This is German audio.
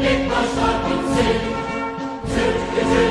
lebt das Stadt und Sinn, sind